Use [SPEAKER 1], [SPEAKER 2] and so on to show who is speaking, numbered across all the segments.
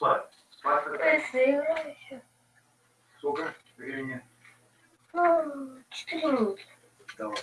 [SPEAKER 1] Спать. Спать
[SPEAKER 2] еще.
[SPEAKER 1] Сколько времени?
[SPEAKER 2] Ну, четыре минуты.
[SPEAKER 1] Давай.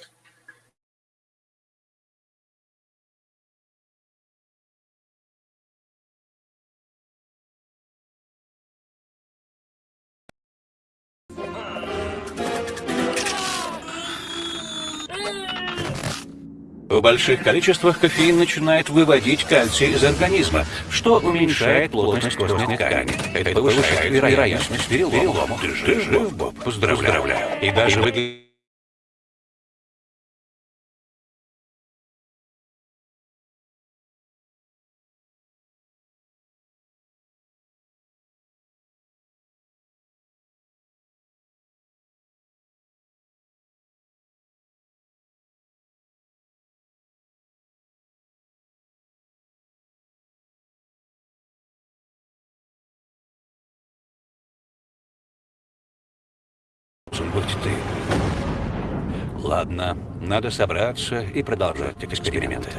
[SPEAKER 3] В больших количествах кофеин начинает выводить кальций из организма, что уменьшает плотность костной ткани. Это повышает вероятность перелома. Ты жив, Боб? Поздравляю. И даже выглядит... быть ты. Ладно, надо собраться и продолжать эксперименты.